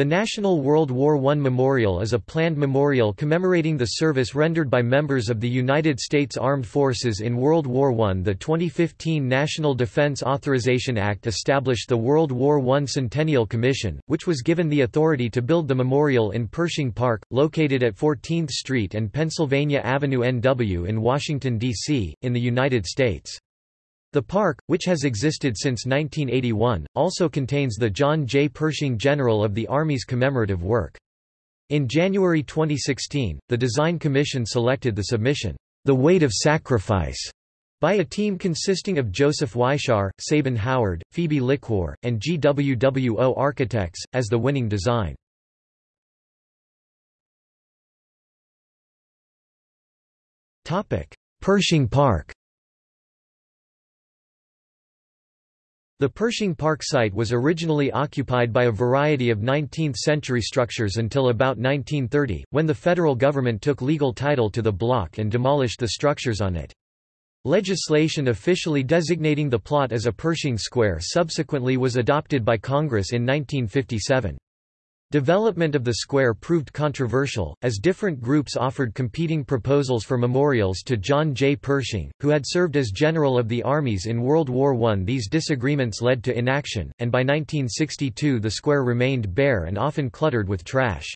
The National World War I Memorial is a planned memorial commemorating the service rendered by members of the United States Armed Forces in World War I. The 2015 National Defense Authorization Act established the World War I Centennial Commission, which was given the authority to build the memorial in Pershing Park, located at 14th Street and Pennsylvania Avenue NW in Washington, D.C., in the United States. The park, which has existed since 1981, also contains the John J. Pershing General of the Army's commemorative work. In January 2016, the Design Commission selected the submission, The Weight of Sacrifice, by a team consisting of Joseph Weishar, Sabin Howard, Phoebe Lickwar, and GWWO Architects, as the winning design. Pershing Park The Pershing Park site was originally occupied by a variety of 19th-century structures until about 1930, when the federal government took legal title to the block and demolished the structures on it. Legislation officially designating the plot as a Pershing Square subsequently was adopted by Congress in 1957. Development of the square proved controversial, as different groups offered competing proposals for memorials to John J. Pershing, who had served as General of the Armies in World War I. These disagreements led to inaction, and by 1962 the square remained bare and often cluttered with trash.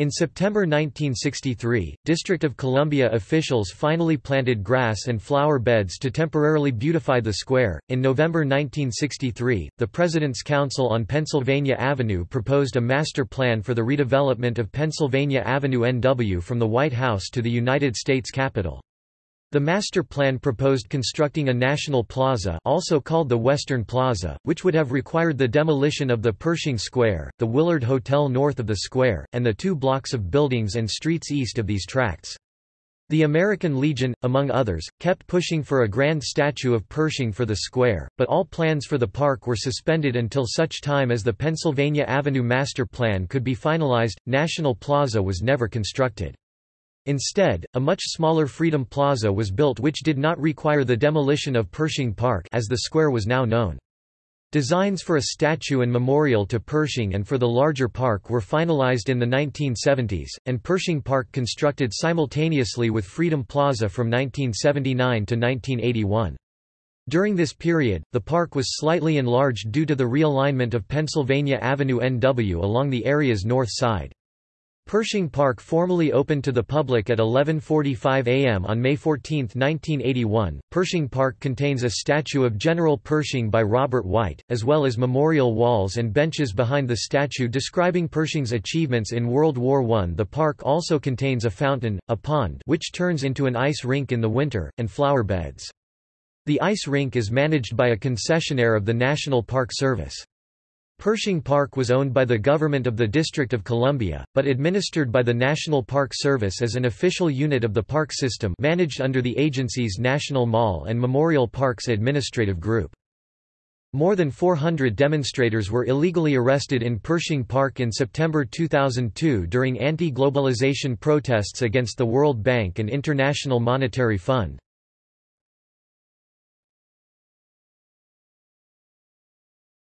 In September 1963, District of Columbia officials finally planted grass and flower beds to temporarily beautify the square. In November 1963, the President's Council on Pennsylvania Avenue proposed a master plan for the redevelopment of Pennsylvania Avenue NW from the White House to the United States Capitol. The master plan proposed constructing a national plaza also called the Western Plaza, which would have required the demolition of the Pershing Square, the Willard Hotel north of the square, and the two blocks of buildings and streets east of these tracts. The American Legion, among others, kept pushing for a grand statue of Pershing for the square, but all plans for the park were suspended until such time as the Pennsylvania Avenue Master Plan could be finalized. National Plaza was never constructed. Instead, a much smaller Freedom Plaza was built which did not require the demolition of Pershing Park as the square was now known. Designs for a statue and memorial to Pershing and for the larger park were finalized in the 1970s, and Pershing Park constructed simultaneously with Freedom Plaza from 1979 to 1981. During this period, the park was slightly enlarged due to the realignment of Pennsylvania Avenue NW along the area's north side. Pershing Park formally opened to the public at 11:45 a.m. on May 14, 1981. Pershing Park contains a statue of General Pershing by Robert White, as well as memorial walls and benches behind the statue describing Pershing's achievements in World War I. The park also contains a fountain, a pond which turns into an ice rink in the winter, and flower beds. The ice rink is managed by a concessionaire of the National Park Service. Pershing Park was owned by the government of the District of Columbia, but administered by the National Park Service as an official unit of the park system managed under the agency's National Mall and Memorial Parks Administrative Group. More than 400 demonstrators were illegally arrested in Pershing Park in September 2002 during anti-globalization protests against the World Bank and International Monetary Fund.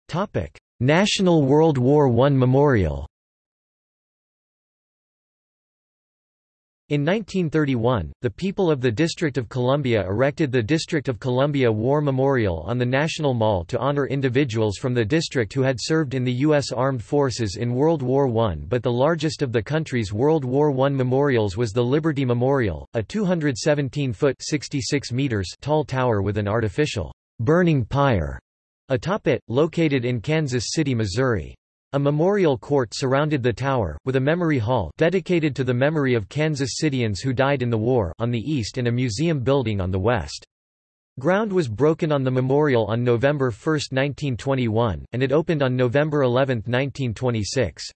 Topic: National World War I Memorial In 1931, the people of the District of Columbia erected the District of Columbia War Memorial on the National Mall to honor individuals from the district who had served in the U.S. Armed Forces in World War I. But the largest of the country's World War I memorials was the Liberty Memorial, a 217-foot tall tower with an artificial burning pyre Atop it, located in Kansas City, Missouri. A memorial court surrounded the tower, with a memory hall dedicated to the memory of Kansas Cityans who died in the war on the east and a museum building on the west. Ground was broken on the memorial on November 1, 1921, and it opened on November 11, 1926.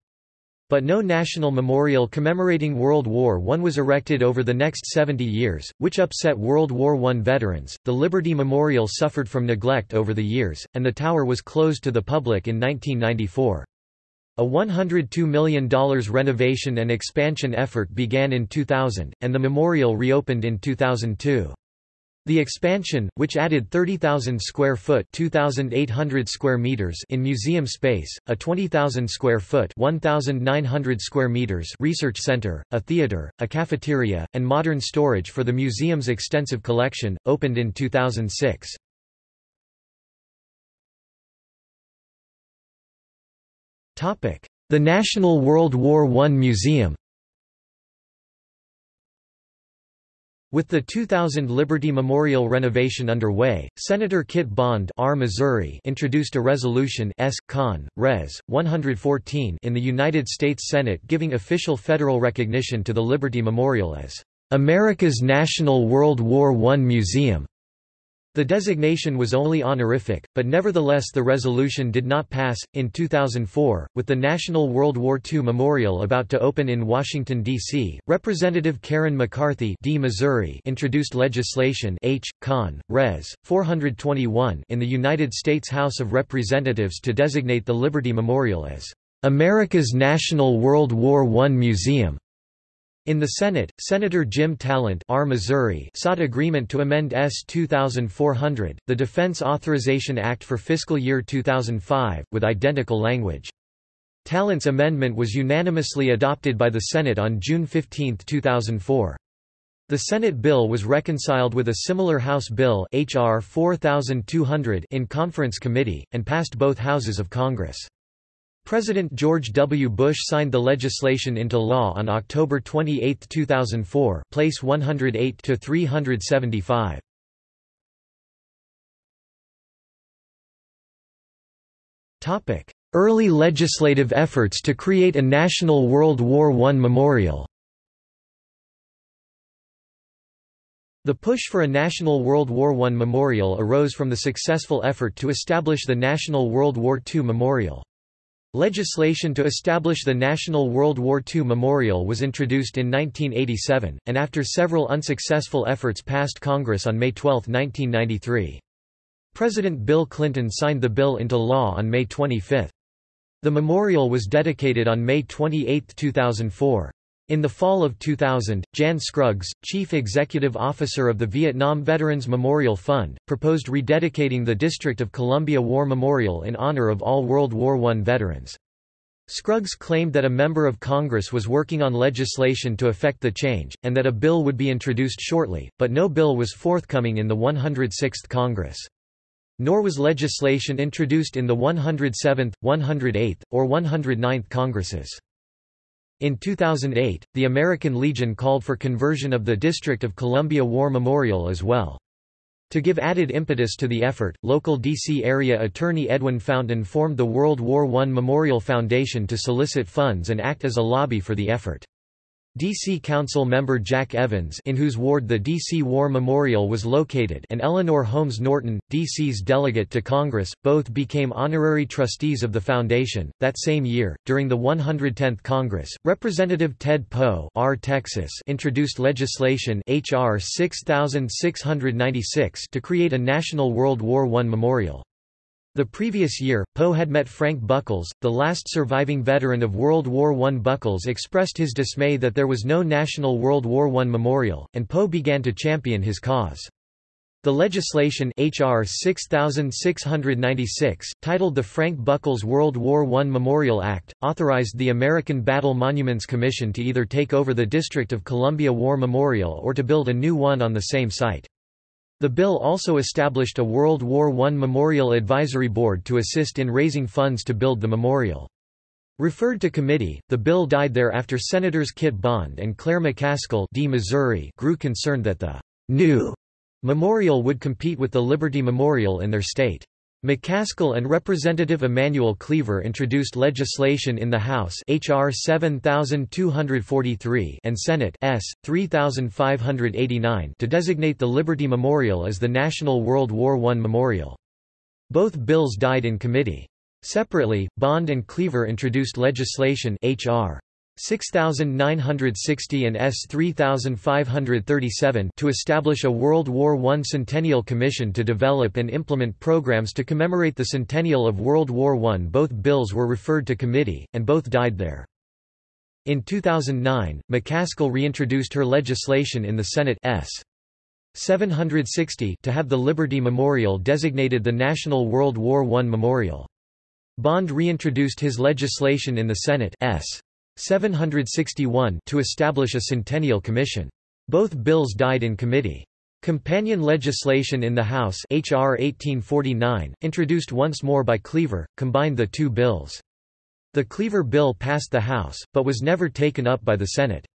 But no national memorial commemorating World War I was erected over the next 70 years, which upset World War I veterans. The Liberty Memorial suffered from neglect over the years, and the tower was closed to the public in 1994. A $102 million renovation and expansion effort began in 2000, and the memorial reopened in 2002. The expansion, which added 30,000 square foot (2,800 square meters) in museum space, a 20,000 square foot (1,900 square meters) research center, a theater, a cafeteria, and modern storage for the museum's extensive collection, opened in 2006. Topic: The National World War I Museum. With the 2000 Liberty Memorial renovation underway, Senator Kit Bond R. Missouri introduced a resolution S. Con. Res. 114 in the United States Senate giving official federal recognition to the Liberty Memorial as America's National World War I Museum. The designation was only honorific, but nevertheless the resolution did not pass. In 2004, with the National World War II Memorial about to open in Washington, D.C., Representative Karen McCarthy D. Missouri introduced legislation H. Con. Res. 421 in the United States House of Representatives to designate the Liberty Memorial as America's National World War I Museum. In the Senate, Senator Jim Talent R. Missouri sought agreement to amend S. 2400, the Defense Authorization Act for fiscal year 2005, with identical language. Talent's amendment was unanimously adopted by the Senate on June 15, 2004. The Senate bill was reconciled with a similar House bill HR 4200 in conference committee, and passed both houses of Congress. President George W. Bush signed the legislation into law on October 28, 2004 place 108 to 375. Early legislative efforts to create a National World War I memorial The push for a National World War I memorial arose from the successful effort to establish the National World War II Memorial. Legislation to establish the National World War II Memorial was introduced in 1987, and after several unsuccessful efforts passed Congress on May 12, 1993. President Bill Clinton signed the bill into law on May 25. The memorial was dedicated on May 28, 2004. In the fall of 2000, Jan Scruggs, chief executive officer of the Vietnam Veterans Memorial Fund, proposed rededicating the District of Columbia War Memorial in honor of all World War I veterans. Scruggs claimed that a member of Congress was working on legislation to effect the change, and that a bill would be introduced shortly, but no bill was forthcoming in the 106th Congress. Nor was legislation introduced in the 107th, 108th, or 109th Congresses. In 2008, the American Legion called for conversion of the District of Columbia War Memorial as well. To give added impetus to the effort, local D.C. area attorney Edwin Fountain formed the World War I Memorial Foundation to solicit funds and act as a lobby for the effort. D.C. Council member Jack Evans in whose ward the D.C. War Memorial was located and Eleanor Holmes Norton, D.C.'s delegate to Congress, both became honorary trustees of the foundation. That same year, during the 110th Congress, Representative Ted Poe R. Texas introduced legislation H.R. 6696 to create a National World War I Memorial. The previous year, Poe had met Frank Buckles, the last surviving veteran of World War I. Buckles expressed his dismay that there was no National World War I memorial, and Poe began to champion his cause. The legislation HR 6696, titled the Frank Buckles World War I Memorial Act, authorized the American Battle Monuments Commission to either take over the District of Columbia War Memorial or to build a new one on the same site. The bill also established a World War I Memorial Advisory Board to assist in raising funds to build the memorial. Referred to committee, the bill died there after Senators Kit Bond and Claire McCaskill D. Missouri grew concerned that the new memorial would compete with the Liberty Memorial in their state. McCaskill and Representative Emanuel Cleaver introduced legislation in the House H.R. 7243 and Senate S. 3589 to designate the Liberty Memorial as the National World War I Memorial. Both bills died in committee. Separately, Bond and Cleaver introduced legislation H.R. 6960 and S 3537 to establish a World War I Centennial Commission to develop and implement programs to commemorate the centennial of World War I. Both bills were referred to committee, and both died there. In 2009, McCaskill reintroduced her legislation in the Senate S. 760 to have the Liberty Memorial designated the National World War I Memorial. Bond reintroduced his legislation in the Senate S. 761 to establish a Centennial Commission. Both bills died in committee. Companion legislation in the House H.R. 1849, introduced once more by Cleaver, combined the two bills. The Cleaver bill passed the House, but was never taken up by the Senate.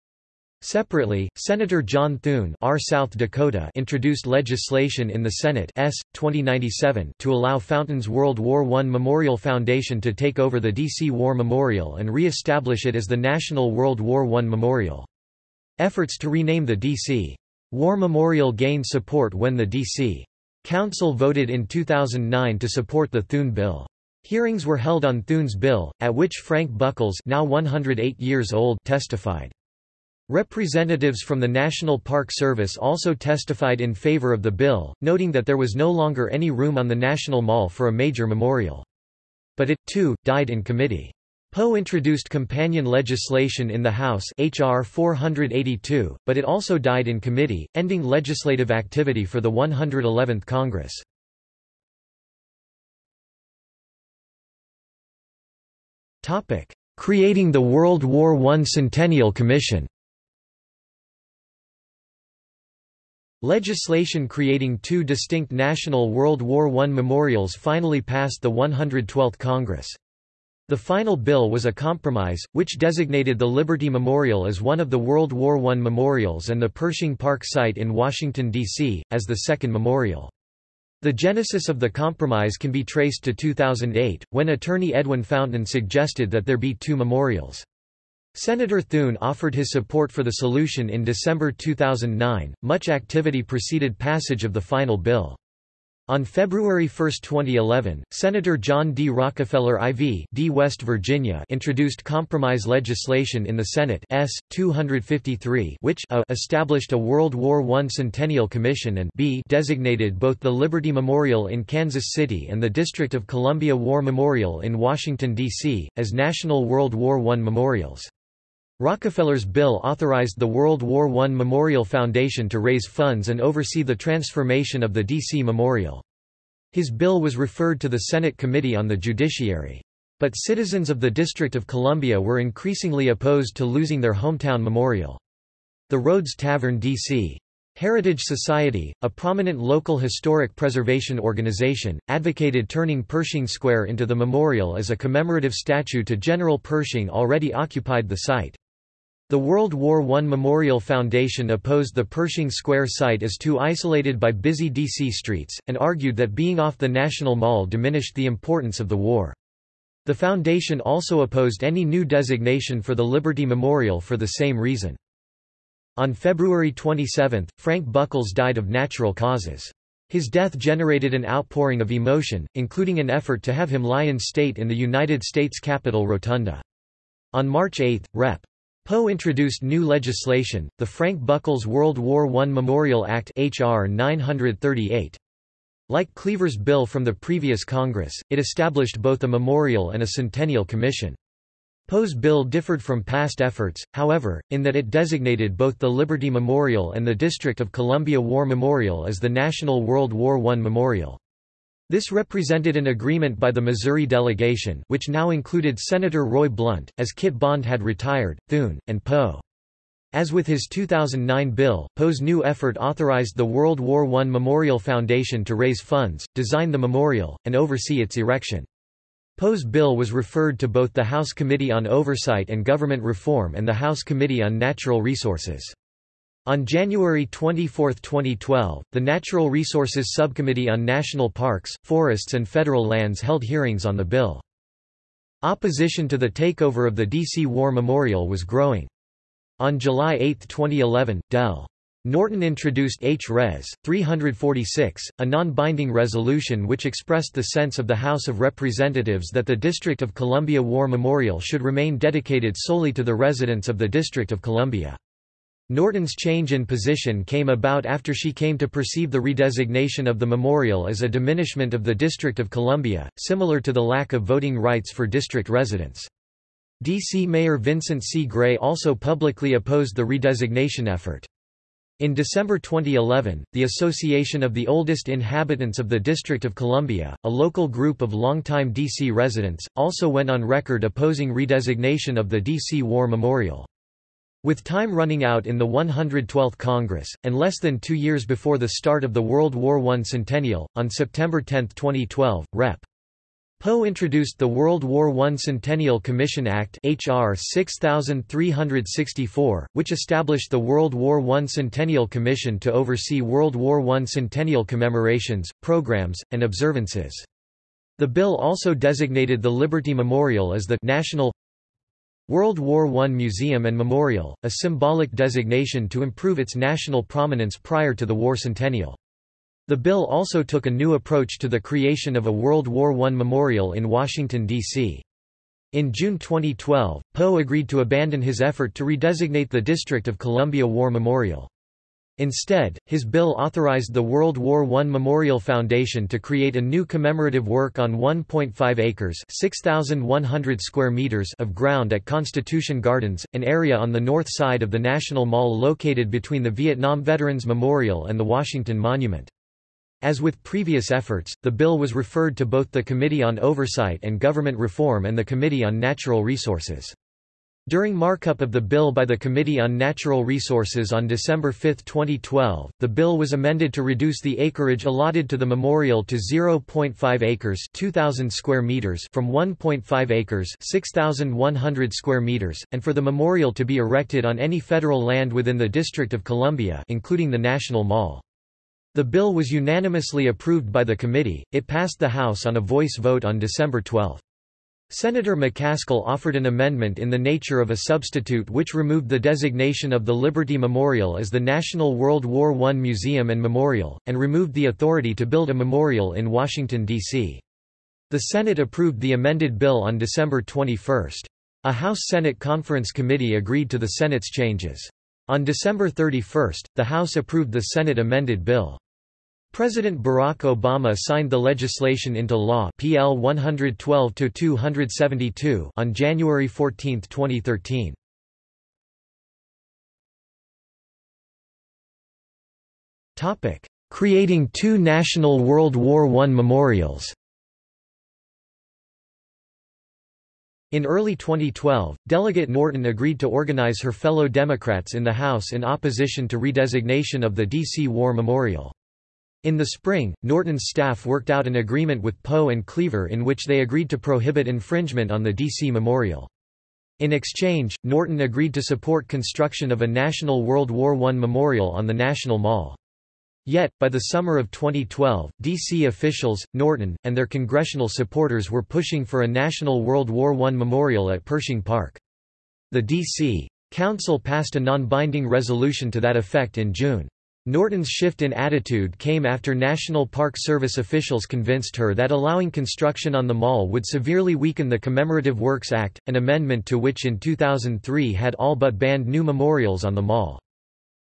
Separately, Senator John Thune R. South Dakota introduced legislation in the Senate S. 2097 to allow Fountain's World War I Memorial Foundation to take over the D.C. War Memorial and re-establish it as the National World War I Memorial. Efforts to rename the D.C. War Memorial gained support when the D.C. Council voted in 2009 to support the Thune bill. Hearings were held on Thune's bill, at which Frank Buckles now 108 years old testified. Representatives from the National Park Service also testified in favor of the bill, noting that there was no longer any room on the National Mall for a major memorial. But it, too, died in committee. Poe introduced companion legislation in the House H.R. 482, but it also died in committee, ending legislative activity for the 111th Congress. Creating the World War I Centennial Commission Legislation creating two distinct national World War I memorials finally passed the 112th Congress. The final bill was a compromise, which designated the Liberty Memorial as one of the World War I memorials and the Pershing Park site in Washington, D.C., as the second memorial. The genesis of the compromise can be traced to 2008, when attorney Edwin Fountain suggested that there be two memorials. Senator Thune offered his support for the solution in December 2009. Much activity preceded passage of the final bill. On February 1, 2011, Senator John D. Rockefeller IV D. West Virginia introduced compromise legislation in the Senate S. 253 which a established a World War I Centennial Commission and b designated both the Liberty Memorial in Kansas City and the District of Columbia War Memorial in Washington, D.C., as National World War I memorials. Rockefeller's bill authorized the World War I Memorial Foundation to raise funds and oversee the transformation of the D.C. Memorial. His bill was referred to the Senate Committee on the Judiciary. But citizens of the District of Columbia were increasingly opposed to losing their hometown memorial. The Rhodes Tavern D.C. Heritage Society, a prominent local historic preservation organization, advocated turning Pershing Square into the memorial as a commemorative statue to General Pershing already occupied the site. The World War I Memorial Foundation opposed the Pershing Square site as too isolated by busy D.C. streets, and argued that being off the National Mall diminished the importance of the war. The foundation also opposed any new designation for the Liberty Memorial for the same reason. On February 27, Frank Buckles died of natural causes. His death generated an outpouring of emotion, including an effort to have him lie in state in the United States Capitol Rotunda. On March 8, Rep. Poe introduced new legislation, the Frank Buckles World War I Memorial Act HR 938. Like Cleaver's bill from the previous Congress, it established both a memorial and a centennial commission. Poe's bill differed from past efforts, however, in that it designated both the Liberty Memorial and the District of Columbia War Memorial as the National World War I Memorial. This represented an agreement by the Missouri delegation which now included Senator Roy Blunt, as Kit Bond had retired, Thune, and Poe. As with his 2009 bill, Poe's new effort authorized the World War I Memorial Foundation to raise funds, design the memorial, and oversee its erection. Poe's bill was referred to both the House Committee on Oversight and Government Reform and the House Committee on Natural Resources. On January 24, 2012, the Natural Resources Subcommittee on National Parks, Forests and Federal Lands held hearings on the bill. Opposition to the takeover of the D.C. War Memorial was growing. On July 8, 2011, Del. Norton introduced H. Res. 346, a non-binding resolution which expressed the sense of the House of Representatives that the District of Columbia War Memorial should remain dedicated solely to the residents of the District of Columbia. Norton's change in position came about after she came to perceive the redesignation of the memorial as a diminishment of the District of Columbia, similar to the lack of voting rights for district residents. D.C. Mayor Vincent C. Gray also publicly opposed the redesignation effort. In December 2011, the Association of the Oldest Inhabitants of the District of Columbia, a local group of longtime D.C. residents, also went on record opposing redesignation of the D.C. War Memorial. With time running out in the 112th Congress, and less than two years before the start of the World War I centennial, on September 10, 2012, Rep. Poe introduced the World War I Centennial Commission Act HR 6364, which established the World War I Centennial Commission to oversee World War I centennial commemorations, programs, and observances. The bill also designated the Liberty Memorial as the National World War I Museum and Memorial, a symbolic designation to improve its national prominence prior to the war centennial. The bill also took a new approach to the creation of a World War I memorial in Washington, D.C. In June 2012, Poe agreed to abandon his effort to redesignate the District of Columbia War Memorial. Instead, his bill authorized the World War I Memorial Foundation to create a new commemorative work on 1.5 acres (6,100 square meters) of ground at Constitution Gardens, an area on the north side of the National Mall located between the Vietnam Veterans Memorial and the Washington Monument. As with previous efforts, the bill was referred to both the Committee on Oversight and Government Reform and the Committee on Natural Resources. During markup of the bill by the Committee on Natural Resources on December 5, 2012, the bill was amended to reduce the acreage allotted to the memorial to 0.5 acres 2,000 square meters from 1.5 acres 6,100 square meters, and for the memorial to be erected on any federal land within the District of Columbia including the National Mall. The bill was unanimously approved by the committee, it passed the House on a voice vote on December 12. Senator McCaskill offered an amendment in the nature of a substitute which removed the designation of the Liberty Memorial as the National World War I Museum and Memorial, and removed the authority to build a memorial in Washington, D.C. The Senate approved the amended bill on December 21. A House-Senate Conference Committee agreed to the Senate's changes. On December 31, the House approved the Senate amended bill. President Barack Obama signed the legislation into law PL 112-272 on January 14, 2013. Topic: Creating two national World War I memorials. In early 2012, Delegate Norton agreed to organize her fellow Democrats in the House in opposition to redesignation of the D.C. War Memorial. In the spring, Norton's staff worked out an agreement with Poe and Cleaver in which they agreed to prohibit infringement on the D.C. Memorial. In exchange, Norton agreed to support construction of a National World War I memorial on the National Mall. Yet, by the summer of 2012, D.C. officials, Norton, and their congressional supporters were pushing for a National World War I memorial at Pershing Park. The D.C. Council passed a non-binding resolution to that effect in June. Norton's shift in attitude came after National Park Service officials convinced her that allowing construction on the mall would severely weaken the Commemorative Works Act, an amendment to which in 2003 had all but banned new memorials on the mall.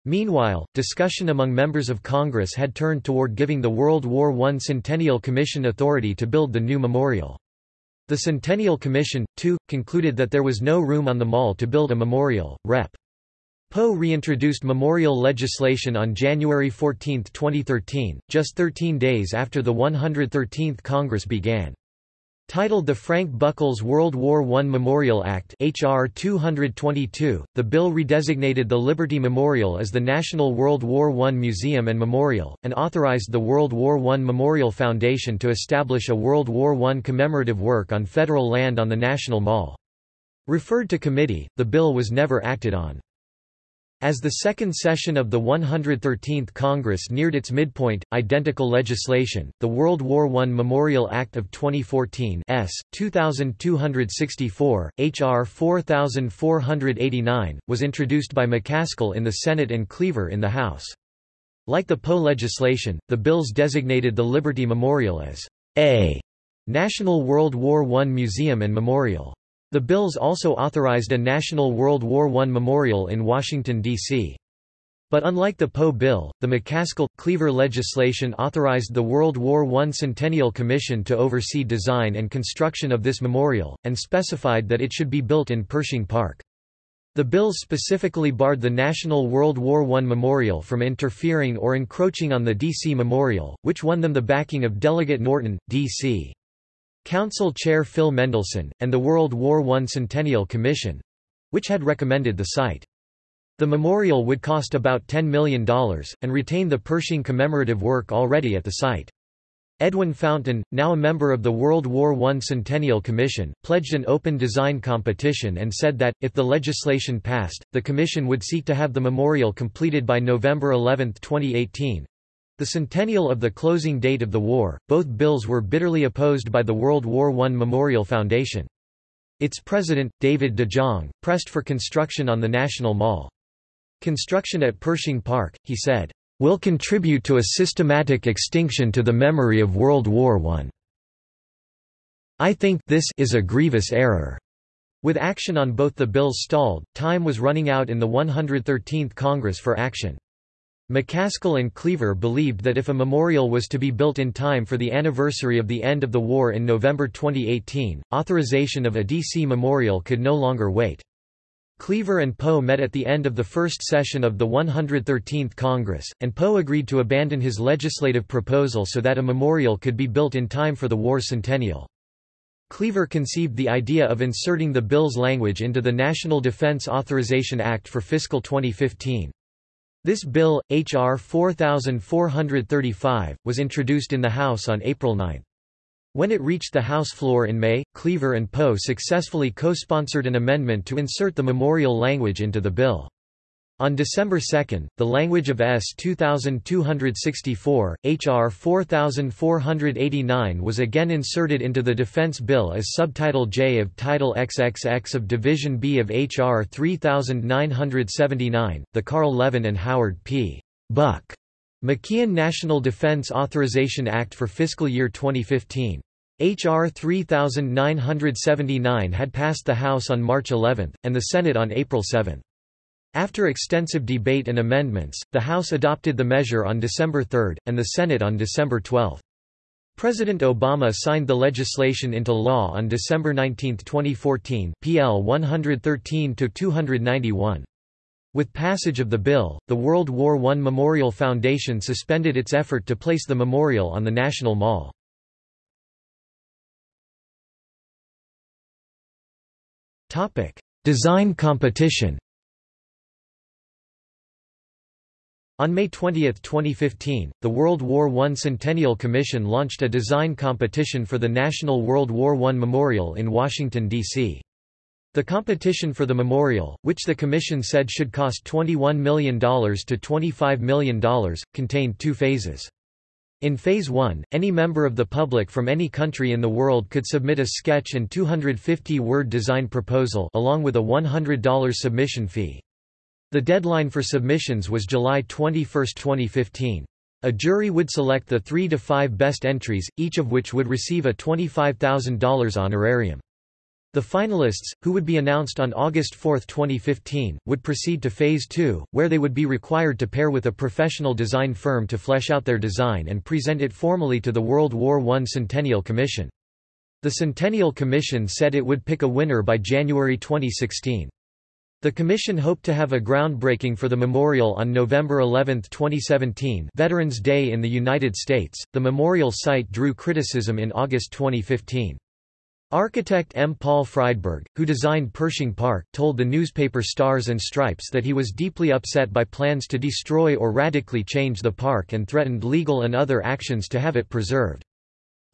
Meanwhile, discussion among members of Congress had turned toward giving the World War I Centennial Commission authority to build the new memorial. The Centennial Commission, too, concluded that there was no room on the mall to build a memorial. Rep. Poe reintroduced memorial legislation on January 14, 2013, just 13 days after the 113th Congress began. Titled the Frank Buckles World War I Memorial Act HR 222, the bill redesignated the Liberty Memorial as the National World War I Museum and Memorial, and authorized the World War I Memorial Foundation to establish a World War I commemorative work on federal land on the National Mall. Referred to committee, the bill was never acted on. As the second session of the 113th Congress neared its midpoint, identical legislation, the World War I Memorial Act of 2014 S. 2264, H.R. 4489, was introduced by McCaskill in the Senate and Cleaver in the House. Like the Poe legislation, the bills designated the Liberty Memorial as a National World War I Museum and Memorial. The bills also authorized a National World War I memorial in Washington, D.C. But unlike the Poe bill, the McCaskill-Cleaver legislation authorized the World War I Centennial Commission to oversee design and construction of this memorial, and specified that it should be built in Pershing Park. The bills specifically barred the National World War I Memorial from interfering or encroaching on the D.C. Memorial, which won them the backing of Delegate Norton, D.C. Council Chair Phil Mendelson, and the World War I Centennial Commission—which had recommended the site. The memorial would cost about $10 million, and retain the Pershing commemorative work already at the site. Edwin Fountain, now a member of the World War I Centennial Commission, pledged an open design competition and said that, if the legislation passed, the commission would seek to have the memorial completed by November 11, 2018. The centennial of the closing date of the war, both bills were bitterly opposed by the World War I Memorial Foundation. Its president, David DeJonge, pressed for construction on the National Mall. Construction at Pershing Park, he said, will contribute to a systematic extinction to the memory of World War I. I think this is a grievous error. With action on both the bills stalled, time was running out in the 113th Congress for action. McCaskill and Cleaver believed that if a memorial was to be built in time for the anniversary of the end of the war in November 2018, authorization of a D.C. memorial could no longer wait. Cleaver and Poe met at the end of the first session of the 113th Congress, and Poe agreed to abandon his legislative proposal so that a memorial could be built in time for the war centennial. Cleaver conceived the idea of inserting the bill's language into the National Defense Authorization Act for fiscal 2015. This bill, H.R. 4435, was introduced in the House on April 9. When it reached the House floor in May, Cleaver and Poe successfully co-sponsored an amendment to insert the memorial language into the bill. On December 2, the language of S. 2264, H.R. 4489 was again inserted into the Defense Bill as Subtitle J of Title XXX of Division B of H.R. 3979, the Carl Levin and Howard P. Buck McKeon National Defense Authorization Act for fiscal year 2015. H.R. 3979 had passed the House on March 11, and the Senate on April 7. After extensive debate and amendments, the House adopted the measure on December 3, and the Senate on December 12. President Obama signed the legislation into law on December 19, 2014 PL 113-291. With passage of the bill, the World War I Memorial Foundation suspended its effort to place the memorial on the National Mall. Design competition On May 20, 2015, the World War I Centennial Commission launched a design competition for the National World War I Memorial in Washington, D.C. The competition for the memorial, which the Commission said should cost $21 million to $25 million, contained two phases. In Phase 1, any member of the public from any country in the world could submit a sketch and 250-word design proposal along with a $100 submission fee. The deadline for submissions was July 21, 2015. A jury would select the three to five best entries, each of which would receive a $25,000 honorarium. The finalists, who would be announced on August 4, 2015, would proceed to Phase 2, where they would be required to pair with a professional design firm to flesh out their design and present it formally to the World War I Centennial Commission. The Centennial Commission said it would pick a winner by January 2016. The commission hoped to have a groundbreaking for the memorial on November 11, 2017, Veterans Day in the United States. The memorial site drew criticism in August 2015. Architect M. Paul Friedberg, who designed Pershing Park, told the newspaper Stars and Stripes that he was deeply upset by plans to destroy or radically change the park and threatened legal and other actions to have it preserved.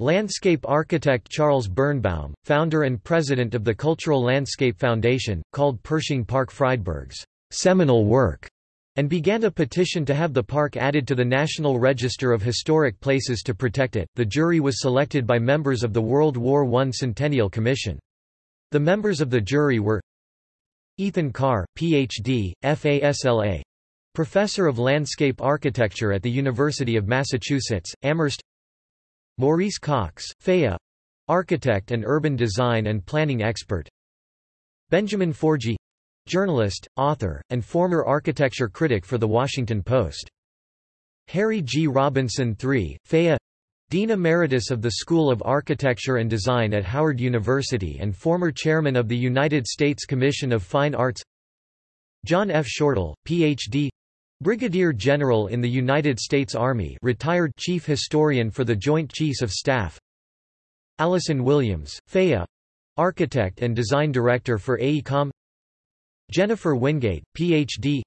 Landscape architect Charles Birnbaum, founder and president of the Cultural Landscape Foundation, called Pershing Park Friedberg's seminal work and began a petition to have the park added to the National Register of Historic Places to protect it. The jury was selected by members of the World War I Centennial Commission. The members of the jury were Ethan Carr, Ph.D., FASLA, Professor of Landscape Architecture at the University of Massachusetts, Amherst Maurice Cox, FAIA Architect and urban design and planning expert Benjamin Forgey journalist, author, and former architecture critic for The Washington Post. Harry G. Robinson III, FAIA Dean Emeritus of the School of Architecture and Design at Howard University and former chairman of the United States Commission of Fine Arts John F. Shortal, Ph.D. Brigadier General in the United States Army retired Chief Historian for the Joint Chiefs of Staff Allison Williams, FAA Architect and Design Director for AECOM Jennifer Wingate, Ph.D.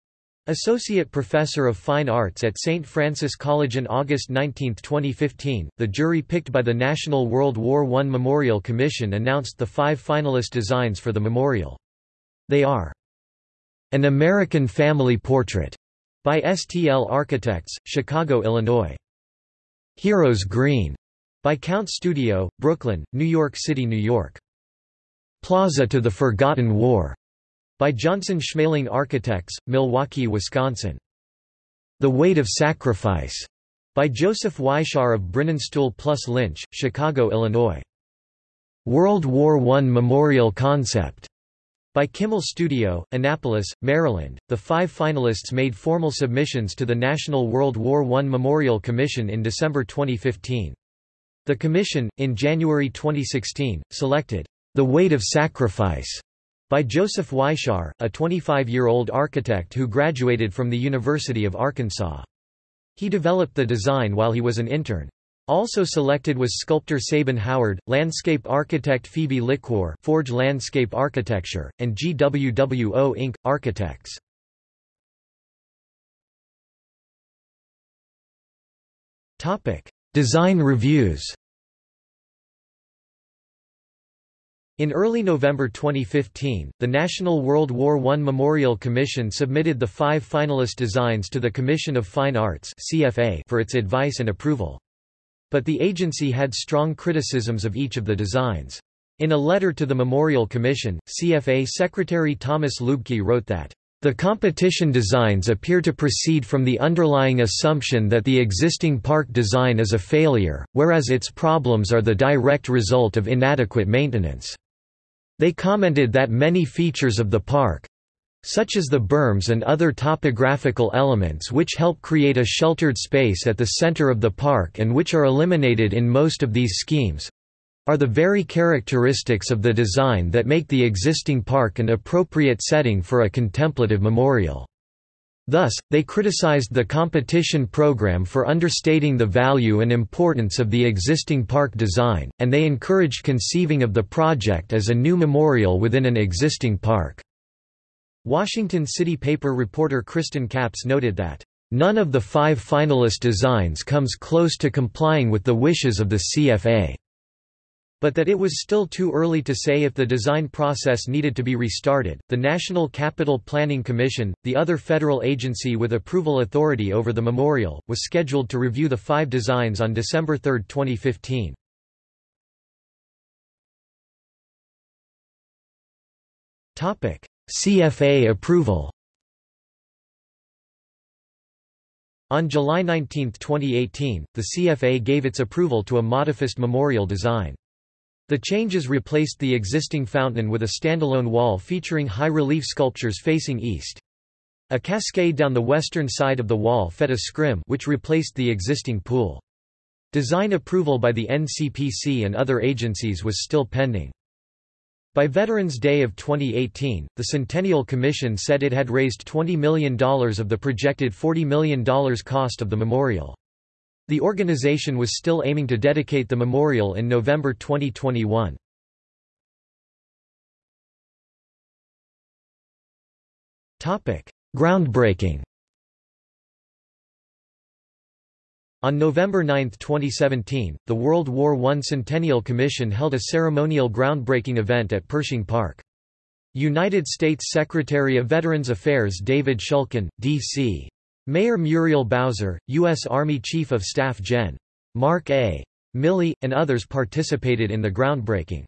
Associate Professor of Fine Arts at St. Francis College in August 19, 2015, the jury picked by the National World War I Memorial Commission announced the five finalist designs for the memorial. They are An American Family Portrait by STL Architects, Chicago, Illinois. Heroes Green by Count Studio, Brooklyn, New York City, New York. Plaza to the Forgotten War by Johnson Schmaling Architects, Milwaukee, Wisconsin. The Weight of Sacrifice by Joseph Weishar of Brininstool plus Lynch, Chicago, Illinois. World War I Memorial Concept by Kimmel Studio, Annapolis, Maryland. The five finalists made formal submissions to the National World War I Memorial Commission in December 2015. The Commission, in January 2016, selected The Weight of Sacrifice by Joseph Weishar, a 25-year-old architect who graduated from the University of Arkansas. He developed the design while he was an intern. Also selected was sculptor Sabin Howard, landscape architect Phoebe Lickwar Forge Landscape Architecture, and GWWO Inc., architects. Design reviews In early November 2015, the National World War I Memorial Commission submitted the five finalist designs to the Commission of Fine Arts for its advice and approval. But the agency had strong criticisms of each of the designs. In a letter to the Memorial Commission, CFA Secretary Thomas Luebke wrote that the competition designs appear to proceed from the underlying assumption that the existing park design is a failure, whereas its problems are the direct result of inadequate maintenance. They commented that many features of the park, such as the berms and other topographical elements which help create a sheltered space at the center of the park and which are eliminated in most of these schemes, are the very characteristics of the design that make the existing park an appropriate setting for a contemplative memorial. Thus, they criticized the competition program for understating the value and importance of the existing park design, and they encouraged conceiving of the project as a new memorial within an existing park. Washington City paper reporter Kriston Capps noted that, "...none of the five finalist designs comes close to complying with the wishes of the CFA." but that it was still too early to say if the design process needed to be restarted. The National Capital Planning Commission, the other federal agency with approval authority over the memorial, was scheduled to review the five designs on December 3, 2015. Topic: CFA approval. On July 19, 2018, the CFA gave its approval to a modifist memorial design. The changes replaced the existing fountain with a standalone wall featuring high-relief sculptures facing east. A cascade down the western side of the wall fed a scrim which replaced the existing pool. Design approval by the NCPC and other agencies was still pending. By Veterans Day of 2018, the Centennial Commission said it had raised $20 million of the projected $40 million cost of the memorial. The organization was still aiming to dedicate the memorial in November 2021. Groundbreaking On November 9, 2017, the World War I Centennial Commission held a ceremonial groundbreaking event at Pershing Park. United States Secretary of Veterans Affairs David Shulkin, D.C. Mayor Muriel Bowser, U.S. Army Chief of Staff Gen. Mark A. Milley, and others participated in the groundbreaking.